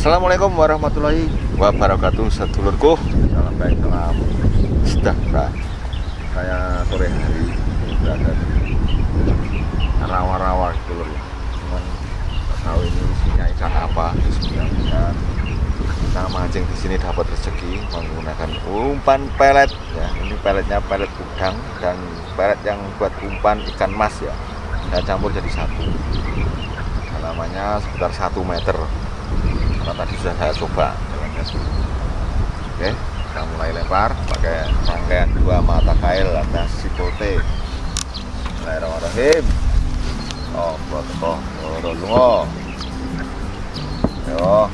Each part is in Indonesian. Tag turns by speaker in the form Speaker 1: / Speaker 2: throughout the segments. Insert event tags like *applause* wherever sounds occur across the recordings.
Speaker 1: Assalamualaikum warahmatullahi wabarakatuh Sedulurku Salam baik, salam. Sejahtera. Saya sore hari berada di rawa-rawa gitu loh Cuman tak tahu ini isinya ikan apa Bismillah kita mancing di sini dapat rezeki menggunakan umpan pelet ya. Ini peletnya pelet udang dan pelet yang buat umpan ikan mas ya. Saya campur jadi satu. Halamannya sekitar satu meter karena tadi sudah saya coba? Oke kita mulai lempar pakai rangkaian dua mata kail atas sipote Bismillahirrahmanirrahim. Oh protokol oh, yo.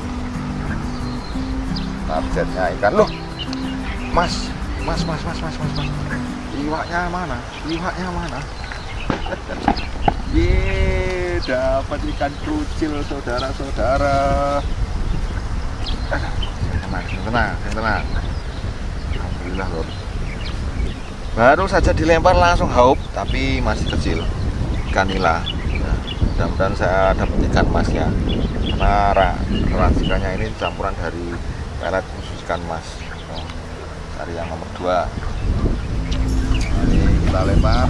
Speaker 1: Targetnya ikan. Loh mas mas mas mas mas mas, mas. iwaknya mana? Iwaknya mana? *laughs* Ye dapat ikan krucil saudara-saudara tenang tenang tenang. Alhamdulillah lor baru saja dilempar langsung haup tapi masih kecil. Ikan nila mudah-mudahan saya dapat ikan masnya karena racikannya ini campuran dari pelet khusus ikan mas. Cari yang nomor dua. Nah, ini kita lempar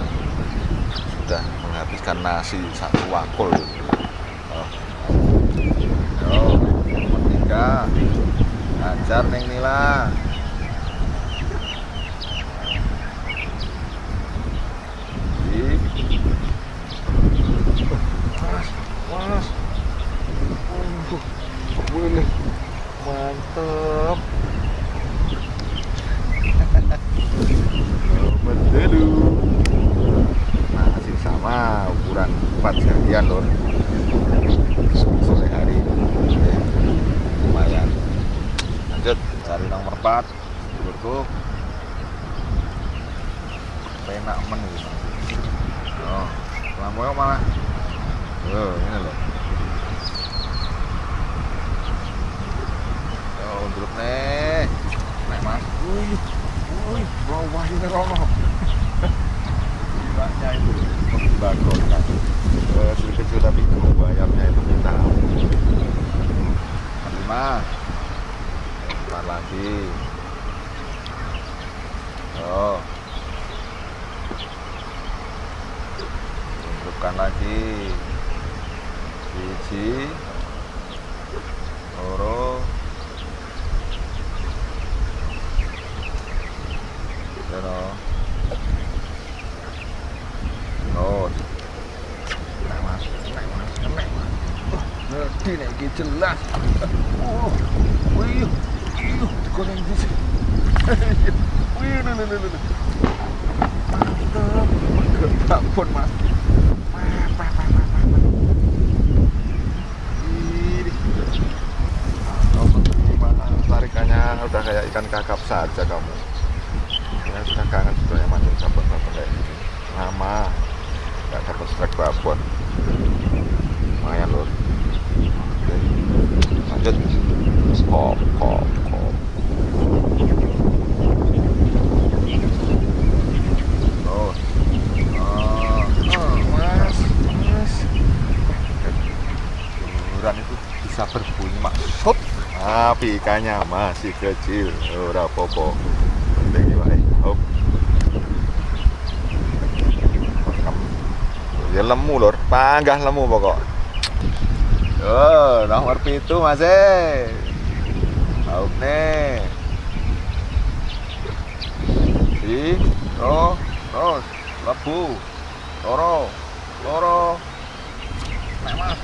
Speaker 1: sudah menghabiskan nasi satu wakul oh. Yo, nomor tiga ajar neng nila Mas, mas, oh, boleh mantap Betul. masih sama ukuran 4 jadian lor sore hari Oke. lumayan lanjut cari nomor 4 dulurku penak men gitu. Oh lampunya malah? Oh ini loh. Grup nih. Nek mas. Wih wih bawah ini rono Gilanya itu bagonya kecil kecil tapi bayarnya itu minta lima lagi. Oh. Untukkan lagi. Biji tapi ikannya masih kecil udah popo penting wae hop. Ya lemu lor panggah lemu pokok. Oh nomor pintu mas eh. Hop nih. Di ro terus lebu loro loro. Memang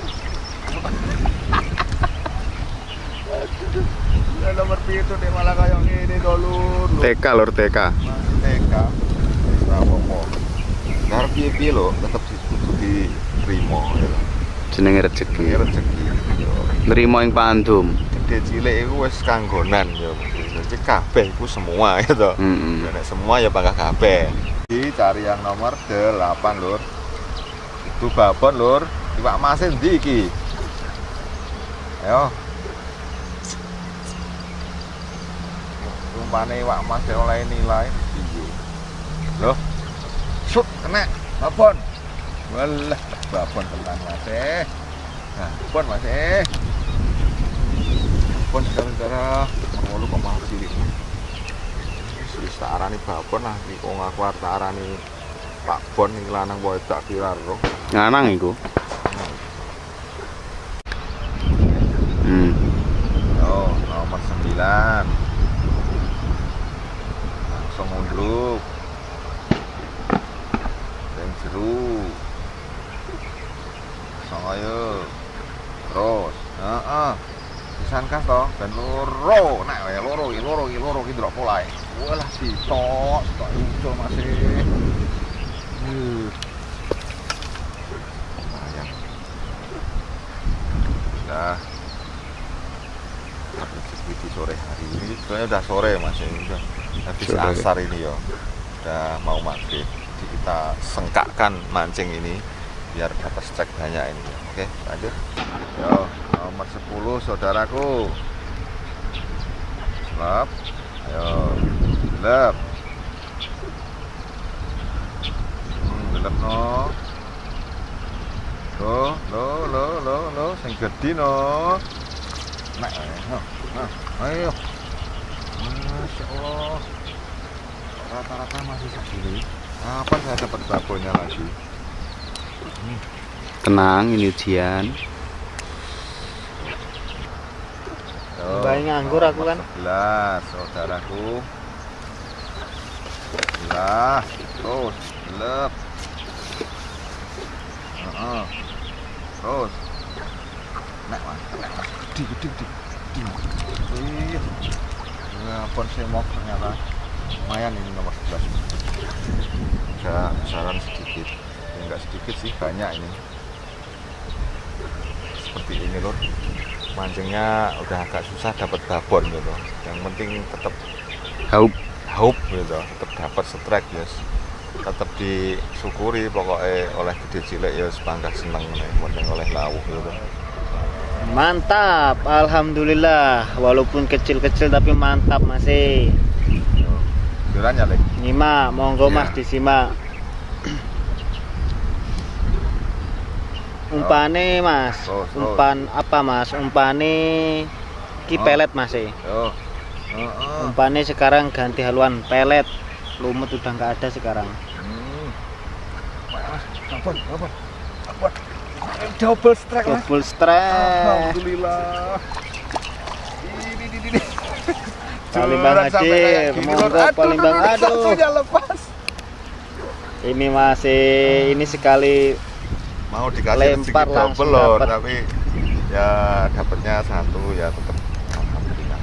Speaker 1: ya nomor pitu deh malah kayak dulu
Speaker 2: TK lur TK
Speaker 1: masih TK apa-apa ngarep piye-piye lho tetep kudu diterima ya lho.
Speaker 2: jenenge rezeki
Speaker 1: rezeki yo
Speaker 2: nrimo ing pandum
Speaker 1: gede cilik iku wis kanggonan yo jadi kabeh iku semua ya toh
Speaker 2: heeh
Speaker 1: Ya, nek semua ya bangga kabeh. Cari yang nomor 8, Lur. Itu babon, Lur. Iwak mas endi iki? Ayo. Rumpane iwak mas oleh nilai piye? Loh. Sut kena babon. Walah, babon tenan Mas e. Nah, babon Mas e. Babon saudara-saudara, kok mau cilik. Wis tak arani babon lah iki kok ngaku tak arani Pak Bon iki lanang wae tak kira roh.
Speaker 2: nganang iku hmm
Speaker 1: Yo, nomor 9. Sing jeru. Langsung ayo. Terus. Heeh. Pisan kas to, ben loro. Nek wae loro iki loro iki loro iki ndelok polae. Walah sitok, sitok ucul masih. Nah, rezeki di sore hari ini sebenarnya udah sore mas ini udah habis
Speaker 2: Sore.
Speaker 1: asar ini ya udah mau maghrib. Jadi kita sengkakkan mancing ini biar dapat strike banyak ini ya. oke lanjut. Yo nomor 10 saudaraku. Lep. Ayo. Lep. Hmm, lep no lo lo lo lo lo. Sing gede no. Nek, ayo, nah, ayo. Masya Allah. Rata-rata masih segini. Kapan saya dapat babonnya lagi?
Speaker 2: tenang ini ujian
Speaker 3: Mbak, nganggur aku kan.
Speaker 1: 11, saudaraku. Lah, terus, lep. Heeh. Terus. Nek, Mas, nek, Mas. Gede, gede, gede. Gede, Mas. Iya. Ya, pon semok ternyata. Lumayan ini nomor 11. Agak besaran sedikit. Ya, enggak sedikit sih, banyak ini. Seperti ini, Lur mancingnya udah agak susah dapat babon gitu yang penting tetap
Speaker 2: haup
Speaker 1: haup gitu tetap dapat strike yes tetap disyukuri pokoknya oleh gede cilik ya sebangga seneng nih penting oleh lauk gitu
Speaker 3: Mantap, alhamdulillah. Walaupun kecil-kecil tapi mantap masih.
Speaker 1: Jurannya lek
Speaker 3: Nyimak, monggo
Speaker 1: Iya.
Speaker 3: Mas disimak. Umpane Mas,
Speaker 1: Terus, terus.
Speaker 3: umpan apa Mas? Umpane ki
Speaker 1: Oh.
Speaker 3: pelet Mas e.
Speaker 1: yo Heeh.
Speaker 3: Umpane sekarang ganti haluan pelet. Lumut udah nggak ada sekarang.
Speaker 1: hmm. Mas, babon babon babon double strike
Speaker 3: Double strike.
Speaker 1: Alhamdulillah. Ini ini ini
Speaker 3: Palimbang
Speaker 1: Juran sampai
Speaker 3: hadir, monggo
Speaker 1: Aduh,
Speaker 3: palimbang
Speaker 1: aduh, lepas.
Speaker 3: Ini masih ini sekali
Speaker 1: mau dikasih
Speaker 3: Lempar
Speaker 1: double lor
Speaker 3: dapet.
Speaker 1: tapi ya dapatnya satu ya tetap. Alhamdulillah.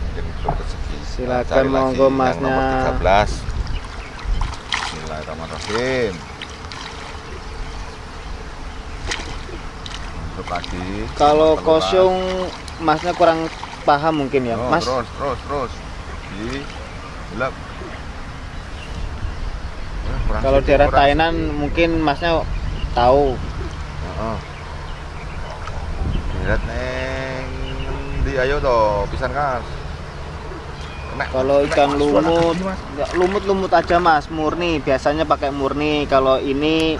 Speaker 1: Mungkin belum rezeki
Speaker 3: Silakan monggo, Masnya.
Speaker 1: nomor 13 Bismillahirrahmanirrahim untuk lagi
Speaker 3: kalau
Speaker 1: Nomor 13.
Speaker 3: kosong Masnya kurang paham mungkin ya.
Speaker 1: Oh,
Speaker 3: Mas
Speaker 1: terus terus terus di gelap Eh,
Speaker 3: kalau daerah Tainan mungkin Masnya tahu.
Speaker 1: Heeh. Deret neng di ayo toh pisan kas.
Speaker 3: Kalau ikan lumut, lumut-lumut aja mas, murni. Biasanya pakai murni. Kalau ini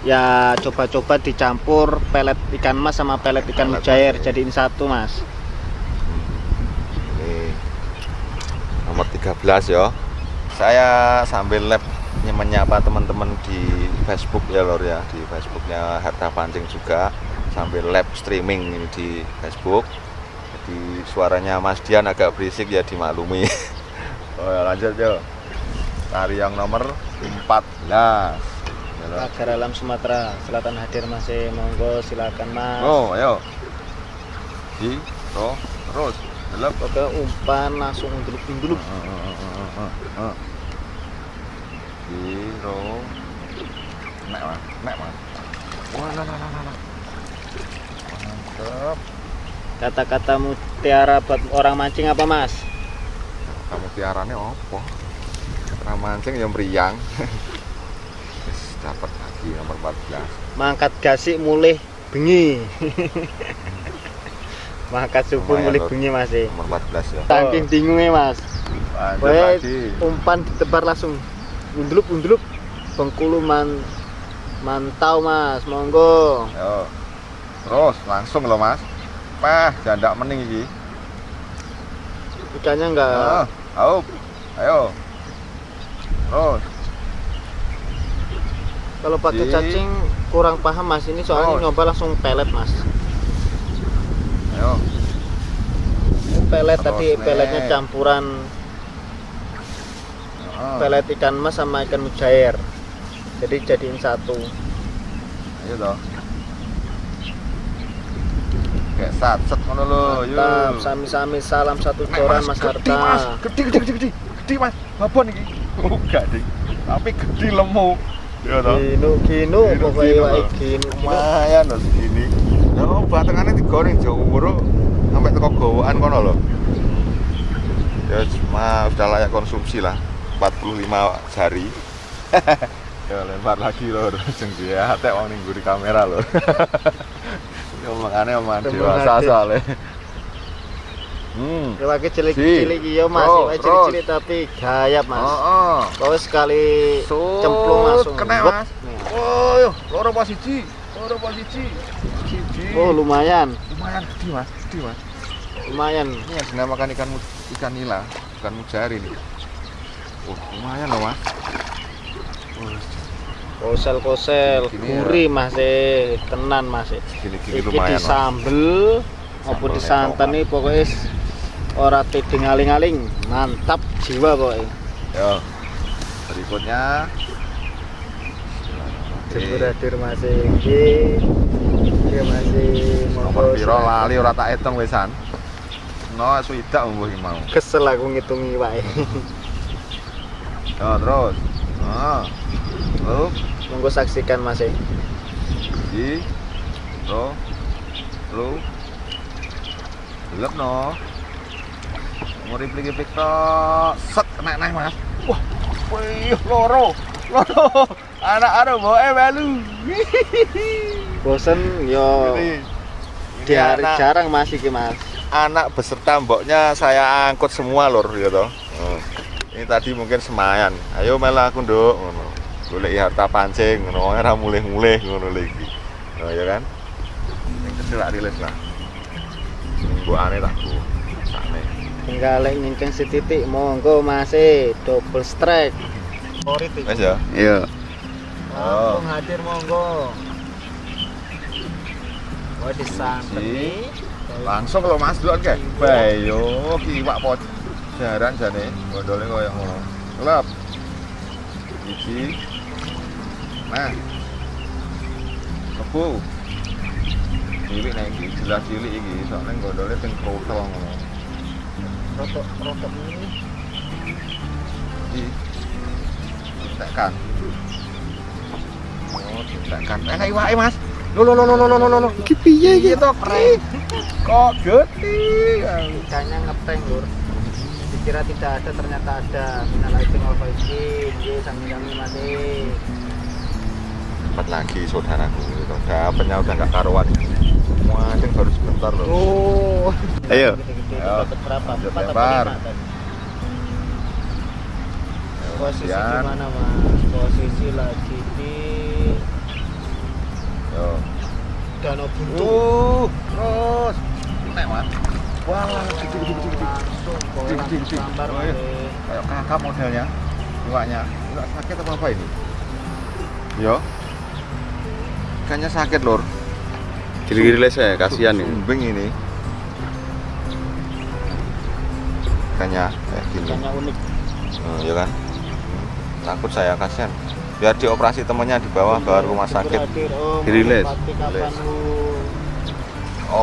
Speaker 3: ya coba-coba dicampur pelet ikan mas sama pelet ikan mujair, jadiin satu mas.
Speaker 1: Ini nomor 13 ya. Saya sambil lab ny- menyapa teman-teman di Facebook ya lor ya. Di Facebooknya Harta Pancing juga. Sambil live streaming ini di Facebook. Jadi suaranya Mas Dian agak berisik ya dimaklumi. *laughs* Oh ya lanjut yo. Tariang nomor 14.
Speaker 3: Pagar Alam Sumatera Selatan hadir masih monggo silakan mas
Speaker 1: Oh, ayo. Di, ro, terus. Delep.
Speaker 3: Oke umpan langsung dulu dulu
Speaker 1: Di, ro. Nek, Mas. Nek, Mas. Wah, lah, lah, lah, lah, lah. Mantap.
Speaker 3: kata-kata mutiara buat orang mancing apa mas
Speaker 1: Kamu tiarane opo? Ra mancing yang meriang. *laughs* Dapat lagi nomor 14.
Speaker 3: mangkat gasik mulih bengi *laughs* mangkat subuh
Speaker 1: Lumayan,
Speaker 3: mulih bengi masih
Speaker 1: Nomor 14 ya.
Speaker 3: saking bingungnya mas
Speaker 1: Lanjut
Speaker 3: Weh,
Speaker 1: lagi.
Speaker 3: umpan ditebar langsung undulup undulup Bengkulu man mantau mas monggo
Speaker 1: Yo. Terus langsung loh Mas. Pah, janda mening iki.
Speaker 3: ikannya enggak
Speaker 1: Heeh. Ayo. Ayo. Terus.
Speaker 3: Kalau pakai
Speaker 1: Di-
Speaker 3: cacing kurang paham mas ini soalnya
Speaker 1: Oh.
Speaker 3: nyoba langsung pelet mas
Speaker 1: Ayo.
Speaker 3: Ini pelet
Speaker 1: Terus,
Speaker 3: tadi peletnya campuran
Speaker 1: Heeh.
Speaker 3: pelet ikan mas sama ikan mujair jadi jadiin satu
Speaker 1: Ayo toh. Kayak satset ngono lho, yuk.
Speaker 3: mantap sami-sami salam satu coran mas
Speaker 1: gede,
Speaker 3: Harta
Speaker 1: Mas. Gede gede gede gede. Gede Mas. Babon iki. Oh, gede. Tapi gede lemu. Iya toh. Kino
Speaker 3: kino kino.
Speaker 1: Lumayan lho segini. Lah no, digoreng jauh Wuro sampai teko gowaan kono lho. Ya cuma udah layak konsumsi lah. 45 jari. *laughs* ya lempar lagi lho jeng *laughs* dia tek wong ning kamera loh. *laughs* Ya, Yo mangane
Speaker 3: omongan
Speaker 1: dewasa soalnya hmm
Speaker 3: Ya pakai cilik
Speaker 1: Si.
Speaker 3: cilik iya mas, Wae cilik-cilik tapi gayap mas.
Speaker 1: oh, oh.
Speaker 3: Pokoknya sekali
Speaker 1: Sut,
Speaker 3: cemplung langsung.
Speaker 1: kena. Mas. Oh loro posisi loro posisi siji
Speaker 3: Oh lumayan,
Speaker 1: lumayan gede mas gede mas
Speaker 3: lumayan.
Speaker 1: ini yang dinamakan ikan ikan nila ikan mujari nih oh lumayan loh mas
Speaker 3: Kosel-kosel,
Speaker 1: Gini ya.
Speaker 3: gurih mas eh, tenan mas eh.
Speaker 1: gini-gini
Speaker 3: Iki
Speaker 1: lumayan mas
Speaker 3: disambel, apa
Speaker 1: Sambel
Speaker 3: disantan nih pokoknya ora tiding aling-aling, mantap jiwa pokoknya.
Speaker 1: yo. Berikutnya.
Speaker 3: Jebur hadir mas. Eh. Iki, iki mas. Eh,
Speaker 1: nomor piro? Lali ora tak hitung wesan. No swidak mbuh iki mau.
Speaker 3: Kesel aku ngitungi wae.
Speaker 1: yo terus. Ah lu
Speaker 3: Monggo saksikan mas. Eh.
Speaker 1: di lo lu. Lep no replik tok set kena naik mas. Wah wih loro loro. Anak anak bawa melu *laughs*
Speaker 3: Bosen yo.
Speaker 1: Ini,
Speaker 3: di
Speaker 1: ini
Speaker 3: hari
Speaker 1: anak,
Speaker 3: jarang mas iki mas.
Speaker 1: anak beserta mboknya saya angkut semua lor ya toh Oh. ini tadi mungkin semayan. Ayo melu aku nduk. Ngono. Golek harta pancing ngono. Ora mulih-mulih ngono lagi oh ya kan? Yang kecil tak rilis lah. Mbok aneh tak bu sakne
Speaker 3: Tinggal lek nyinceng setitik monggo mas eh double strike. Favorit
Speaker 1: ya?
Speaker 2: Iya.
Speaker 3: Langsung hadir monggo. Wah disanteni.
Speaker 1: langsung kalau mas duluan kayak bayo kiwak pot jaran jane. Gondolnya koyo ngono. Kelap iki. Nah. Kebu. Nek iki jelas cilik iki. Soalnya gondolnya ping krotel ngono
Speaker 3: Rotok rotok ini.
Speaker 1: iki tekan oh eh iwake mas lo lo lo lo lo lo lo lo iki piye iki to kok gede
Speaker 3: Ikannya ngeprank lur. Dikira tidak ada ternyata ada. Minal aidin wal faizin. Ye sami-sami eh.
Speaker 1: dapat lagi saudaraku dapatnya udah nggak karuan semua yang baru sebentar loh.
Speaker 3: Oh.
Speaker 2: ayo.
Speaker 3: Dapat berapa?
Speaker 1: lebar.
Speaker 3: posisi
Speaker 1: Sian.
Speaker 3: gimana mas? posisi lagi di
Speaker 1: yo.
Speaker 3: Danau buntu.
Speaker 1: Uh, terus. Lewat wah
Speaker 3: kecil
Speaker 1: kecil
Speaker 3: kecil
Speaker 1: kecil
Speaker 3: kecil
Speaker 1: kayak kakak modelnya. Iwaknya iwak sakit apa apa ini? Yo. Kayaknya sakit lor
Speaker 2: Gili-gili les ya, kasihan nih.
Speaker 1: Sumbing ini. Ikannya kayak gini.
Speaker 3: Ikannya unik.
Speaker 1: Oh, ya kan? takut saya kasihan biar dioperasi temennya di bawah bawa rumah sakit Dirilis.
Speaker 3: Om?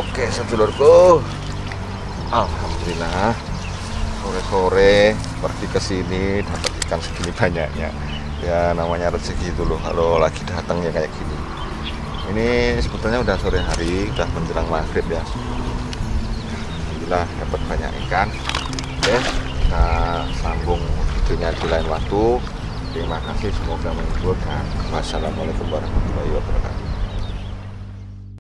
Speaker 1: Oke sedulurku Alhamdulillah Sore-sore pergi ke sini dapat ikan segini banyaknya Ya namanya rezeki dulu kalau lagi datang ya kayak gini Ini sebetulnya udah sore hari Udah menjelang maghrib ya. Alhamdulillah dapat banyak ikan. Oke kita sambung videonya di lain waktu. Terima kasih semoga menghibur dan wassalamualaikum warahmatullahi wabarakatuh